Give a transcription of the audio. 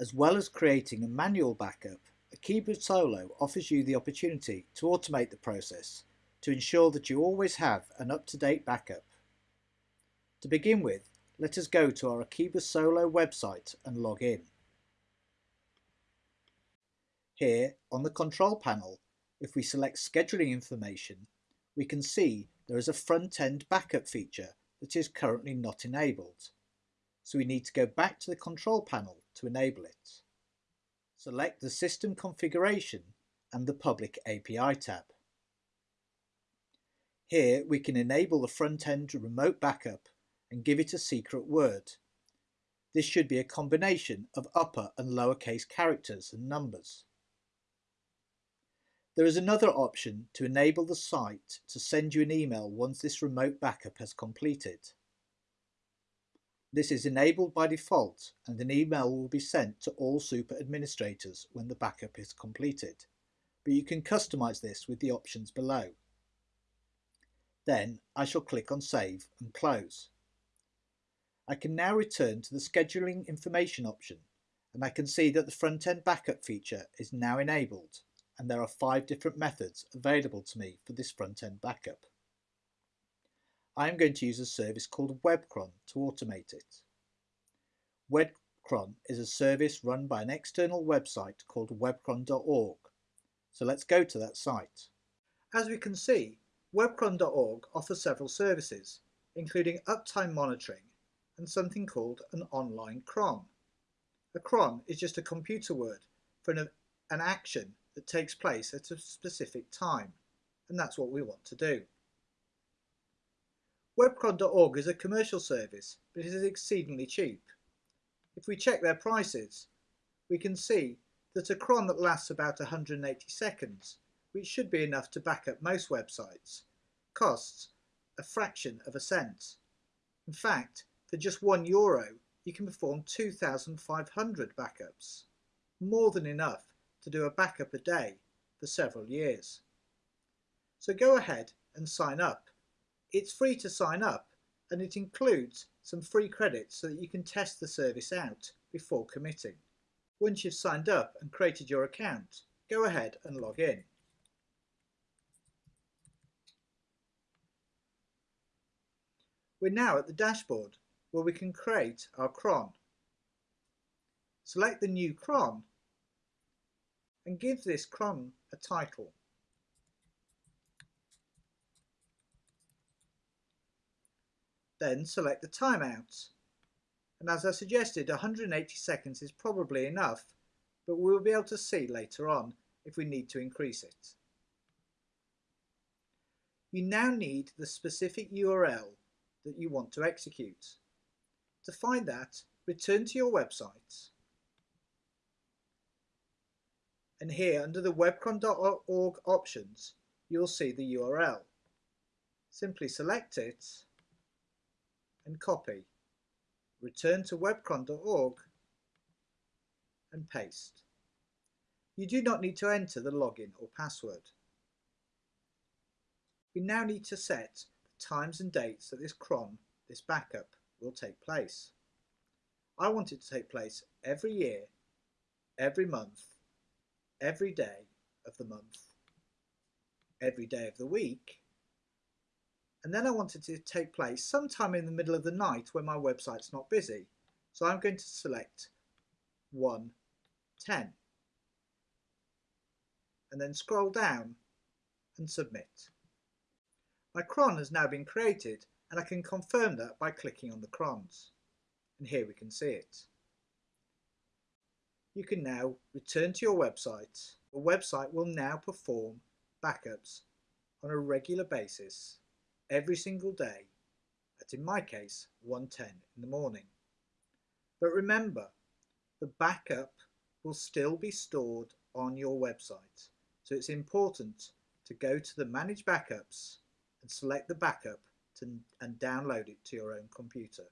As well as creating a manual backup, Akeeba Solo offers you the opportunity to automate the process to ensure that you always have an up-to-date backup. To begin with, let us go to our Akeeba Solo website and log in. Here on the control panel, if we select scheduling information, we can see there is a front-end backup feature that is currently not enabled. So we need to go back to the control panel to enable it. Select the system configuration and the public API tab. Here we can enable the front-end remote backup and give it a secret word. This should be a combination of upper and lowercase characters and numbers. There is another option to enable the site to send you an email once this remote backup has completed. This is enabled by default and an email will be sent to all super administrators when the backup is completed, but you can customize this with the options below. Then I shall click on Save and Close. I can now return to the Scheduling Information option and I can see that the front-end backup feature is now enabled and there are five different methods available to me for this front-end backup. I am going to use a service called WebCron to automate it. WebCron is a service run by an external website called webcron.org. So let's go to that site. As we can see, Webcron.org offers several services, including uptime monitoring and something called an online cron. A cron is just a computer word for an, an action that takes place at a specific time, and that's what we want to do. Webcron.org is a commercial service, but it is exceedingly cheap. If we check their prices, we can see that a cron that lasts about 180 seconds which should be enough to back up most websites, costs a fraction of a cent. In fact, for just one euro, you can perform 2,500 backups, more than enough to do a backup a day for several years. So go ahead and sign up. It's free to sign up and it includes some free credits so that you can test the service out before committing. Once you've signed up and created your account, go ahead and log in. We're now at the dashboard where we can create our cron. Select the new cron and give this cron a title. Then select the timeout. And as I suggested, 180 seconds is probably enough, but we'll be able to see later on if we need to increase it. You now need the specific URL that you want to execute. To find that, return to your website. And here under the webcron.org options, you'll see the URL. Simply select it and copy. Return to webcron.org and paste. You do not need to enter the login or password. We now need to set the times and dates that this cron, this backup, will take place. I want it to take place every year, every month, every day of the month, every day of the week, and then I want it to take place sometime in the middle of the night when my website's not busy. So I'm going to select 110 and then scroll down and submit. My cron has now been created and I can confirm that by clicking on the crons. And here we can see it. You can now return to your website. The website will now perform backups on a regular basis every single day at in my case 110 in the morning. But remember, the backup will still be stored on your website. So it's important to go to the Manage Backups and select the backup to, and download it to your own computer.